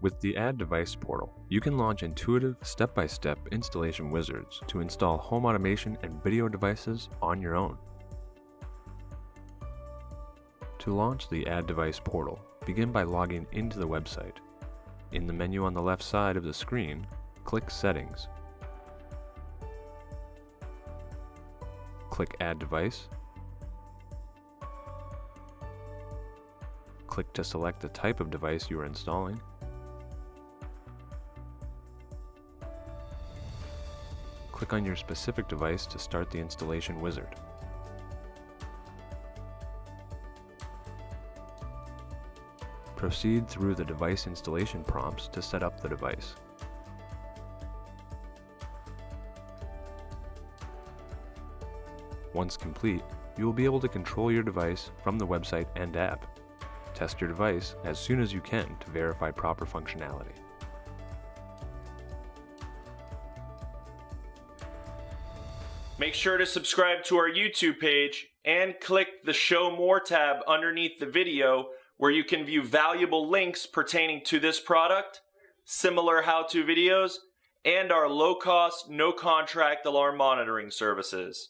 With the Add Device portal, you can launch intuitive, step-by-step installation wizards to install home automation and video devices on your own. To launch the Add Device portal, begin by logging into the website. In the menu on the left side of the screen, click Settings. Click Add Device. Click to select the type of device you are installing. Click on your specific device to start the installation wizard. Proceed through the device installation prompts to set up the device. Once complete, you will be able to control your device from the website and app. Test your device as soon as you can to verify proper functionality. Make sure to subscribe to our YouTube page and click the Show More tab underneath the video where you can view valuable links pertaining to this product, similar how-to videos, and our low-cost, no-contract alarm monitoring services.